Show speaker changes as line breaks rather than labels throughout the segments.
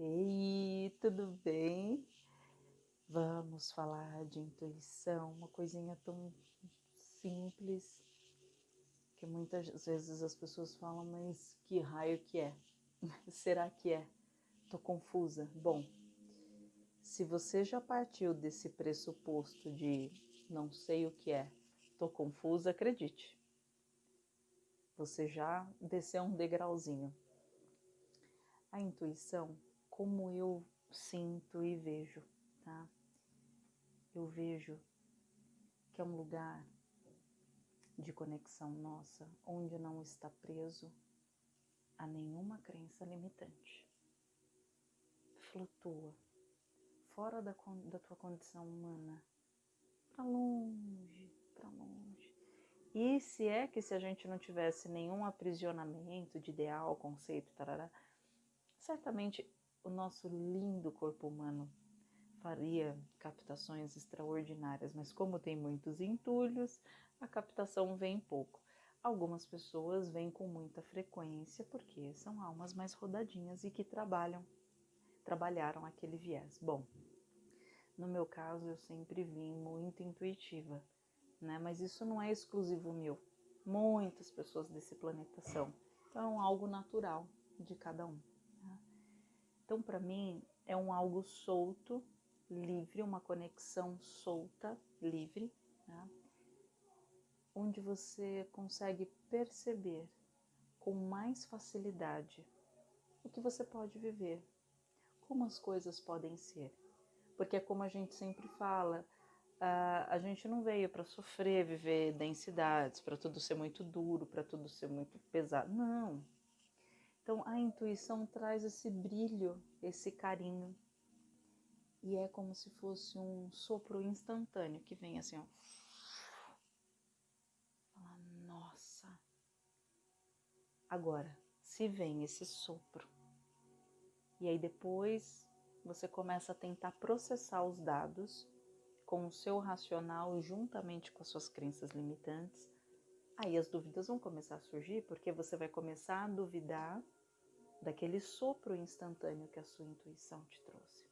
Ei, tudo bem? Vamos falar de intuição, uma coisinha tão simples que muitas vezes as pessoas falam, mas que raio que é? Será que é? Tô confusa. Bom, se você já partiu desse pressuposto de não sei o que é, tô confusa, acredite. Você já desceu um degrauzinho. A intuição, como eu sinto e vejo, tá? Eu vejo que é um lugar de conexão nossa, onde não está preso a nenhuma crença limitante. Flutua fora da, da tua condição humana, para longe, para longe. E se é que se a gente não tivesse nenhum aprisionamento de ideal, conceito, tarará, certamente o nosso lindo corpo humano faria captações extraordinárias, mas como tem muitos entulhos, a captação vem pouco. Algumas pessoas vêm com muita frequência porque são almas mais rodadinhas e que trabalham, trabalharam aquele viés. Bom, no meu caso, eu sempre vim muito intuitiva, né? Mas isso não é exclusivo meu. Muitas pessoas desse planeta são. Então, é algo natural de cada um. Então, para mim, é um algo solto, livre, uma conexão solta, livre, né? onde você consegue perceber com mais facilidade o que você pode viver, como as coisas podem ser porque é como a gente sempre fala, a gente não veio para sofrer, viver densidades, para tudo ser muito duro, para tudo ser muito pesado. Não. Então a intuição traz esse brilho, esse carinho. E é como se fosse um sopro instantâneo que vem assim, ó. Fala, nossa. Agora, se vem esse sopro, e aí depois você começa a tentar processar os dados com o seu racional juntamente com as suas crenças limitantes. Aí as dúvidas vão começar a surgir porque você vai começar a duvidar daquele sopro instantâneo que a sua intuição te trouxe.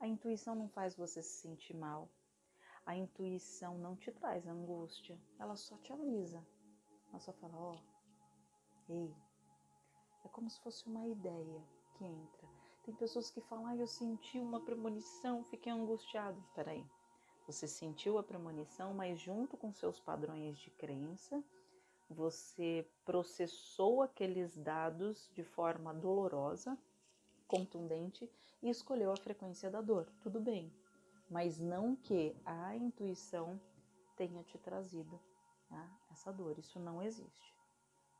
A intuição não faz você se sentir mal. A intuição não te traz angústia. Ela só te avisa. Ela só fala: ó, oh, ei. É como se fosse uma ideia que entra tem pessoas que falam, ah, eu senti uma premonição, fiquei angustiado. Espera aí. Você sentiu a premonição, mas junto com seus padrões de crença, você processou aqueles dados de forma dolorosa, contundente e escolheu a frequência da dor. Tudo bem, mas não que a intuição tenha te trazido tá? essa dor. Isso não existe.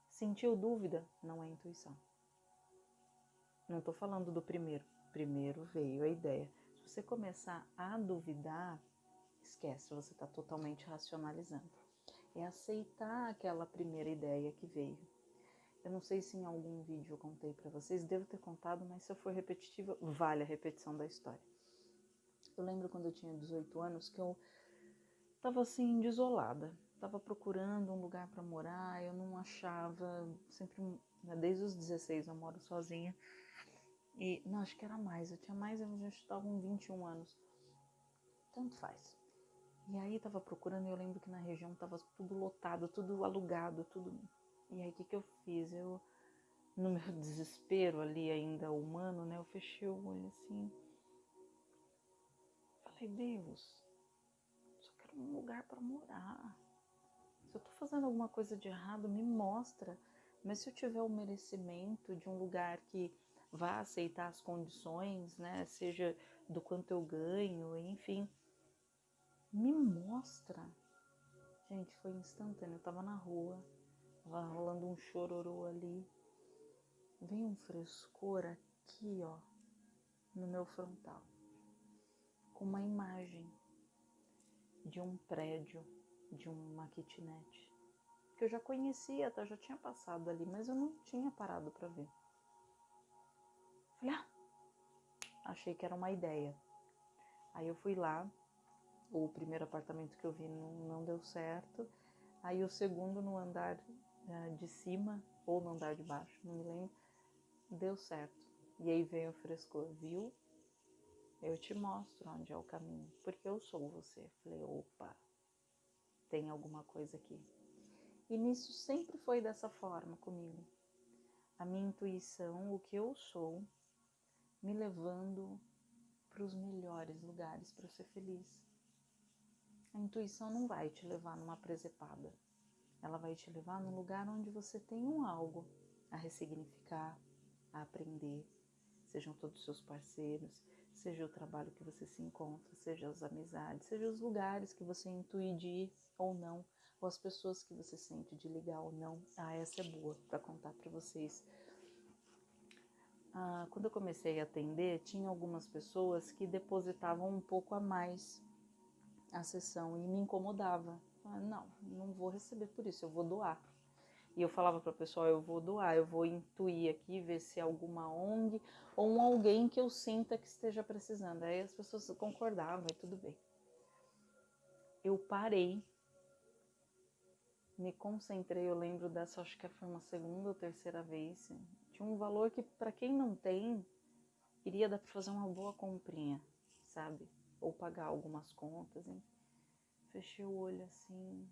Sentiu dúvida? Não é intuição. Não estou falando do primeiro. Primeiro veio a ideia. Se você começar a duvidar, esquece, você está totalmente racionalizando. É aceitar aquela primeira ideia que veio. Eu não sei se em algum vídeo eu contei para vocês, devo ter contado, mas se eu for repetitiva, vale a repetição da história. Eu lembro quando eu tinha 18 anos que eu estava assim, desolada. Estava procurando um lugar para morar, eu não achava, sempre, né, desde os 16 eu moro sozinha. E, não, acho que era mais, eu tinha mais, eu já estava com 21 anos. Tanto faz. E aí tava procurando e eu lembro que na região tava tudo lotado, tudo alugado, tudo. E aí o que, que eu fiz? Eu, no meu desespero ali ainda humano, né? Eu fechei o olho assim. Falei, Deus, só quero um lugar para morar. Se eu tô fazendo alguma coisa de errado, me mostra. Mas se eu tiver o merecimento de um lugar que vá aceitar as condições, né? Seja do quanto eu ganho, enfim. Me mostra. Gente, foi instantâneo. Eu tava na rua, tava rolando um chororô ali. Vem um frescor aqui, ó, no meu frontal, com uma imagem de um prédio, de uma kitnet, que eu já conhecia, tá? eu já tinha passado ali, mas eu não tinha parado para ver. Falei, ah, achei que era uma ideia. Aí eu fui lá, o primeiro apartamento que eu vi não, não deu certo. Aí o segundo no andar uh, de cima, ou no andar de baixo, não me lembro, deu certo. E aí veio o frescor, viu? Eu te mostro onde é o caminho, porque eu sou você. Falei, opa, tem alguma coisa aqui. E nisso sempre foi dessa forma comigo. A minha intuição, o que eu sou, me levando para os melhores lugares para ser feliz. A intuição não vai te levar numa presepada. Ela vai te levar num lugar onde você tem um algo a ressignificar, a aprender. Sejam todos seus parceiros, seja o trabalho que você se encontra, seja as amizades, seja os lugares que você intui de ir ou não, ou as pessoas que você sente de ligar ou não. Ah, essa é boa para contar para vocês. Ah, quando eu comecei a atender, tinha algumas pessoas que depositavam um pouco a mais a sessão e me incomodava. Não, não vou receber por isso, eu vou doar. E eu falava para o pessoal, eu vou doar, eu vou intuir aqui, ver se é alguma ONG ou um alguém que eu sinta que esteja precisando. Aí as pessoas concordavam e tudo bem. Eu parei, me concentrei, eu lembro dessa, acho que foi uma segunda ou terceira vez. Tinha um valor que para quem não tem, iria dar para fazer uma boa comprinha, sabe? Ou pagar algumas contas, hein? Fechei o olho assim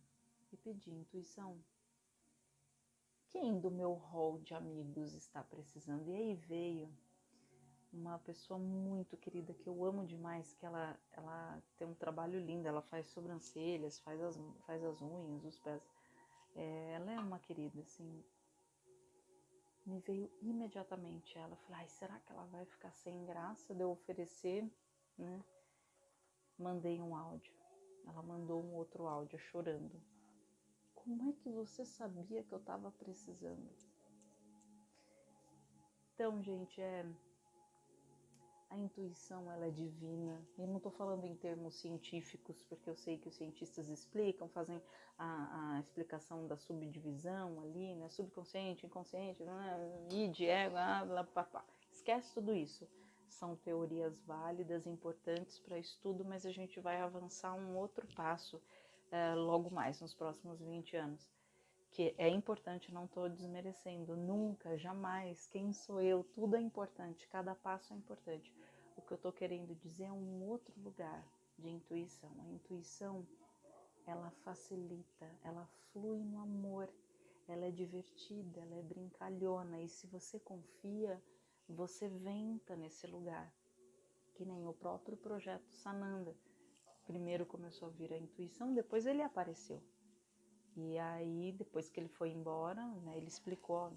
e pedi intuição quem do meu hall de amigos está precisando? E aí veio uma pessoa muito querida que eu amo demais, que ela, ela tem um trabalho lindo, ela faz sobrancelhas, faz as, faz as unhas, os pés. É, ela é uma querida, assim. Me veio imediatamente ela. Falei, ai, será que ela vai ficar sem graça de eu oferecer, né? Mandei um áudio. Ela mandou um outro áudio chorando. Como é que você sabia que eu estava precisando? Então, gente, é a intuição ela é divina. Eu não estou falando em termos científicos, porque eu sei que os cientistas explicam, fazem a, a explicação da subdivisão ali, né? Subconsciente, inconsciente, né? id, ego, blá, blá, blá. Esquece tudo isso. São teorias válidas, importantes para estudo, mas a gente vai avançar um outro passo é, logo mais, nos próximos 20 anos. Que é importante, não estou desmerecendo, nunca, jamais, quem sou eu, tudo é importante, cada passo é importante. O que eu estou querendo dizer é um outro lugar de intuição. A intuição, ela facilita, ela flui no amor, ela é divertida, ela é brincalhona, e se você confia, você venta nesse lugar. Que nem o próprio projeto Sananda primeiro começou a vir a intuição, depois ele apareceu. E aí, depois que ele foi embora, né, ele explicou: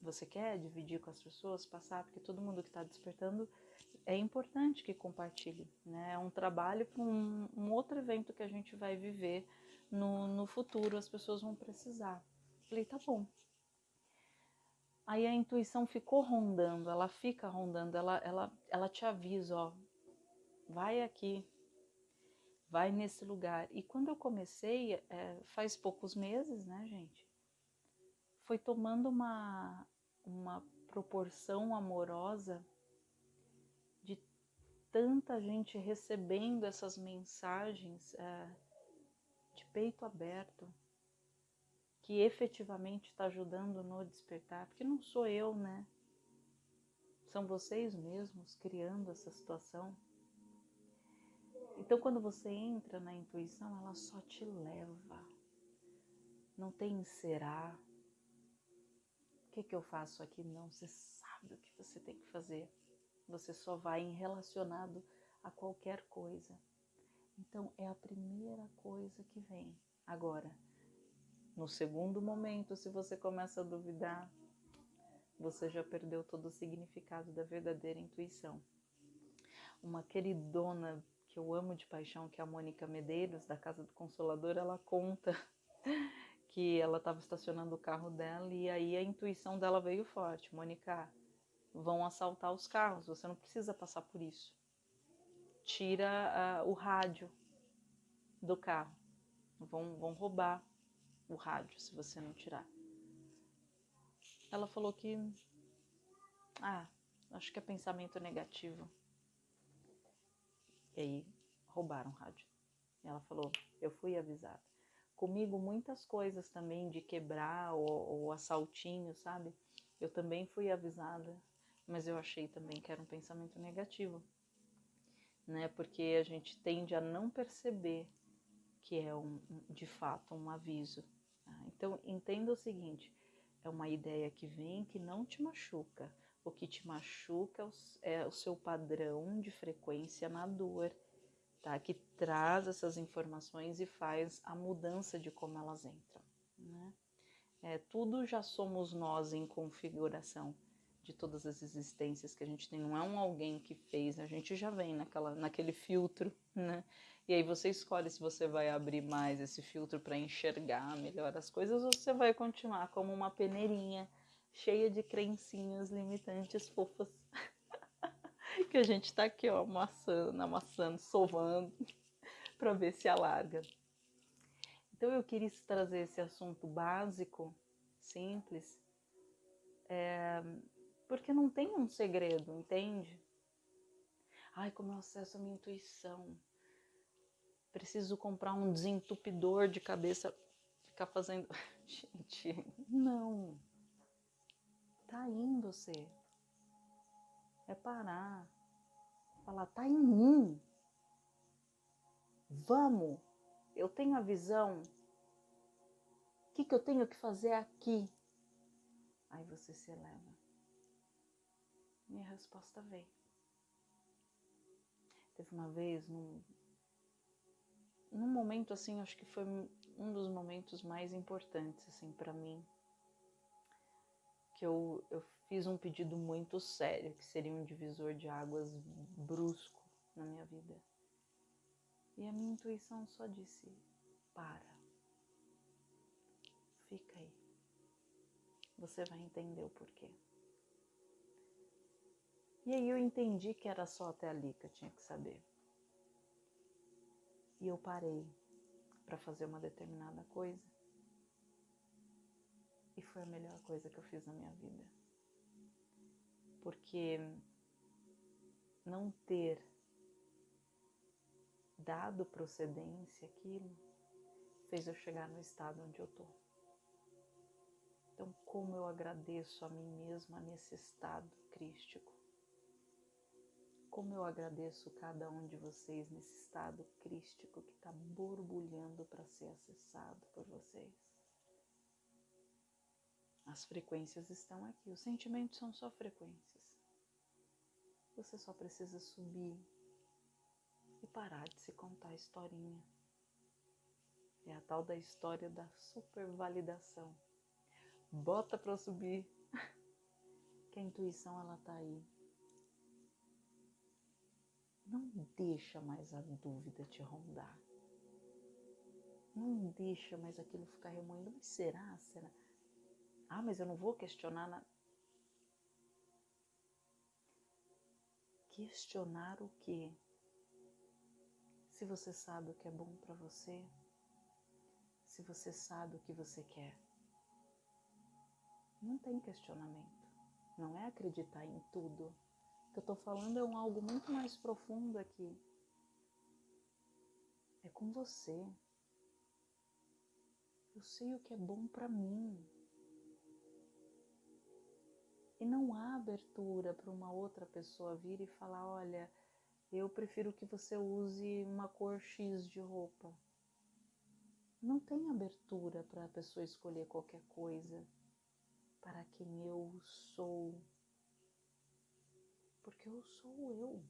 você quer dividir com as pessoas, passar, porque todo mundo que está despertando é importante que compartilhe. Né? É um trabalho para um, um, outro evento que a gente vai viver no, no futuro, as pessoas vão precisar. Falei: tá bom. Aí a intuição ficou rondando, ela fica rondando, ela, ela, ela te avisa: ó, vai aqui, vai nesse lugar. E quando eu comecei, é, faz poucos meses, né, gente? Foi tomando uma, uma proporção amorosa de tanta gente recebendo essas mensagens é, de peito aberto, que efetivamente está ajudando no despertar, porque não sou eu, né? São vocês mesmos criando essa situação. Então, quando você entra na intuição, ela só te leva. Não tem será. O que, que eu faço aqui? Não, você sabe o que você tem que fazer. Você só vai em relacionado a qualquer coisa. Então, é a primeira coisa que vem. Agora, no segundo momento, se você começa a duvidar, você já perdeu todo o significado da verdadeira intuição. Uma queridona que eu amo de paixão, que é a Mônica Medeiros, da Casa do Consolador, ela conta que ela estava estacionando o carro dela e aí a intuição dela veio forte. Mônica, vão assaltar os carros, você não precisa passar por isso. Tira uh, o rádio do carro. Vão, vão roubar o rádio se você não tirar. Ela falou que. Ah, acho que é pensamento negativo. E aí roubaram o rádio. Ela falou: Eu fui avisada. Comigo, muitas coisas também de quebrar ou, ou assaltinho, sabe? Eu também fui avisada. mas eu achei também que era um pensamento negativo, né? Porque a gente tende a não perceber que é um, de fato um aviso. Tá? Então entenda o seguinte: é uma ideia que vem que não te machuca. O que te machuca é o seu padrão de frequência na dor, tá? Que traz essas informações e faz a mudança de como elas entram, né? É, tudo já somos nós em configuração de todas as existências que a gente tem. Não é um alguém que fez, a gente já vem naquela, naquele filtro, né? E aí você escolhe se você vai abrir mais esse filtro para enxergar melhor as coisas ou você vai continuar como uma peneirinha cheia de crencinhas limitantes fofas. que a gente tá aqui, ó, amassando, amassando, sovando para ver se alarga. Então eu queria trazer esse assunto básico, simples, é, porque não tem um segredo, entende? Ai, como eu acesso a minha intuição. Preciso comprar um desentupidor de cabeça, ficar fazendo. Gente, não. Tá em você. É parar. Falar, tá em mim. Vamos. Eu tenho a visão. O que, que eu tenho que fazer aqui? Aí você se eleva. Minha resposta veio. Teve uma vez, num, num momento assim, acho que foi um dos momentos mais importantes assim para mim, que eu, eu fiz um pedido muito sério, que seria um divisor de águas brusco na minha vida. E a minha intuição só disse: para. Fica aí. Você vai entender o porquê. E aí eu entendi que era só até ali que eu tinha que saber. E eu parei para fazer uma determinada coisa. E foi a melhor coisa que eu fiz na minha vida. Porque não ter dado procedência aquilo, fez eu chegar no estado onde eu tô. Então, como eu agradeço a mim mesma nesse estado crístico. Como eu agradeço cada um de vocês nesse estado crístico que está borbulhando para ser acessado por vocês. As frequências estão aqui, os sentimentos são só frequências. Você só precisa subir e parar de se contar a historinha. É a tal da história da supervalidação. Bota para subir. Que a intuição ela tá aí. Não deixa mais a dúvida te rondar. Não deixa mais aquilo ficar remoendo. Mas será? Será? Ah, mas eu não vou questionar nada. Questionar o quê? Se você sabe o que é bom para você, se você sabe o que você quer. Não tem questionamento. Não é acreditar em tudo. Que eu estou falando é um algo muito mais profundo aqui. É com você. Eu sei o que é bom para mim. E não há abertura para uma outra pessoa vir e falar: olha, eu prefiro que você use uma cor X de roupa. Não tem abertura para a pessoa escolher qualquer coisa para quem eu sou. Porque eu sou eu.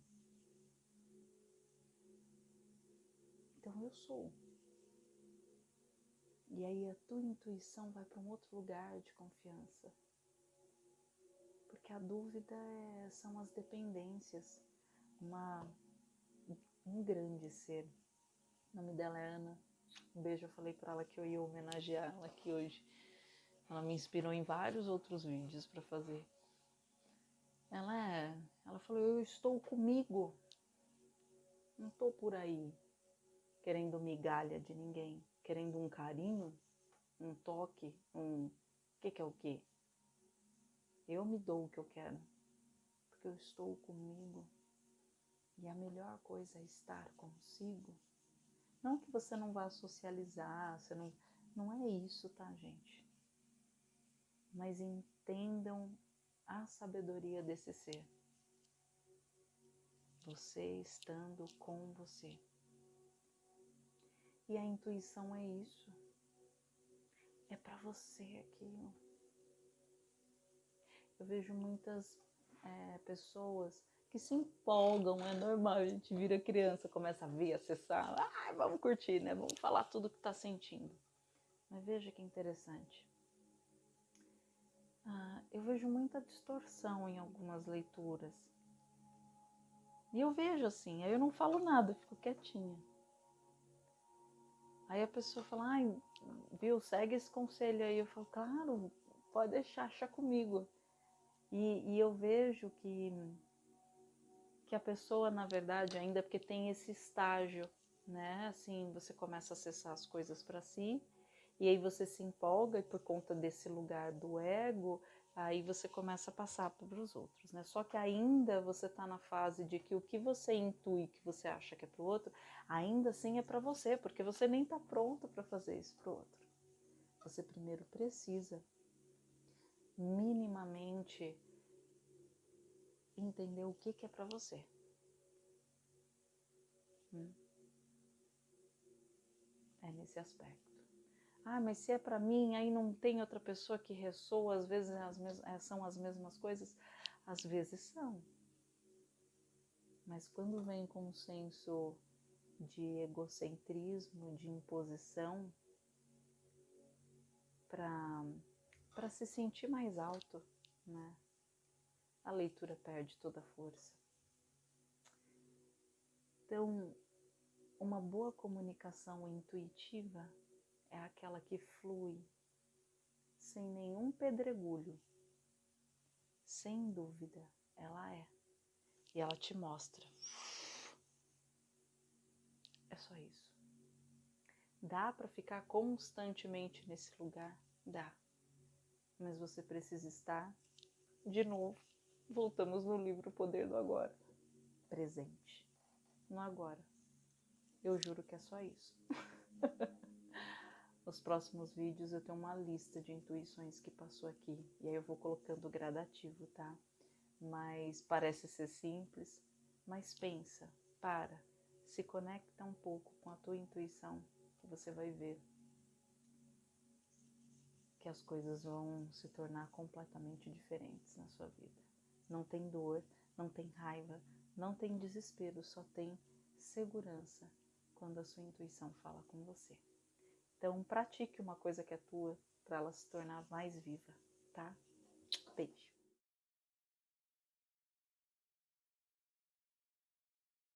Então eu sou. E aí a tua intuição vai para um outro lugar de confiança. Porque a dúvida é, são as dependências uma, um grande ser. O nome dela é Ana. Um beijo, eu falei para ela que eu ia homenagear ela aqui hoje. Ela me inspirou em vários outros vídeos para fazer. Ela é, ela falou: "Eu estou comigo. Não estou por aí querendo migalha de ninguém, querendo um carinho, um toque, um que que é o quê? Eu me dou o que eu quero, porque eu estou comigo. E a melhor coisa é estar consigo. Não que você não vá socializar, você não, não é isso, tá, gente? Mas entendam a sabedoria desse ser. Você estando com você. E a intuição é isso. É para você aquilo. Eu vejo muitas é, pessoas que se empolgam, é normal, a gente vira criança, começa a ver, acessar, ah, vamos curtir, né? Vamos falar tudo que está sentindo. Mas veja que interessante. Ah, eu vejo muita distorção em algumas leituras. E eu vejo assim, aí eu não falo nada, fico quietinha. Aí a pessoa fala, ai, viu, segue esse conselho aí. Eu falo, claro, pode deixar, achar comigo. E, e eu vejo que, que a pessoa, na verdade, ainda porque tem esse estágio, né? Assim, você começa a acessar as coisas para si, e aí você se empolga, e por conta desse lugar do ego, aí você começa a passar para os outros, né? Só que ainda você está na fase de que o que você intui, que você acha que é para o outro, ainda assim é para você, porque você nem está pronto para fazer isso para o outro. Você primeiro precisa minimamente entender o que, que é para você. Hum? É nesse aspecto. Ah, mas se é para mim, aí não tem outra pessoa que ressoa, às vezes as é, são as mesmas coisas. Às vezes são. Mas quando vem com um senso de egocentrismo, de imposição, para se sentir mais alto, né? A leitura perde toda a força. Então, uma boa comunicação intuitiva é aquela que flui sem nenhum pedregulho. Sem dúvida, ela é. E ela te mostra. É só isso. Dá para ficar constantemente nesse lugar? Dá. Mas você precisa estar de novo. Voltamos no livro Poder do Agora. Presente. No agora. Eu juro que é só isso. Nos próximos vídeos eu tenho uma lista de intuições que passou aqui e aí eu vou colocando gradativo, tá? Mas parece ser simples, mas pensa, para, se conecta um pouco com a tua intuição que você vai ver que as coisas vão se tornar completamente diferentes na sua vida. Não tem dor, não tem raiva, não tem desespero, só tem segurança quando a sua intuição fala com você. Então, pratique uma coisa que é tua para ela se tornar mais viva, tá? Beijo.